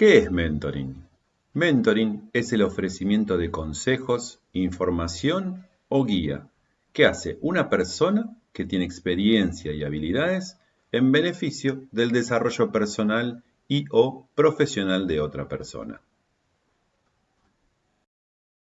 ¿Qué es mentoring? Mentoring es el ofrecimiento de consejos, información o guía que hace una persona que tiene experiencia y habilidades en beneficio del desarrollo personal y o profesional de otra persona.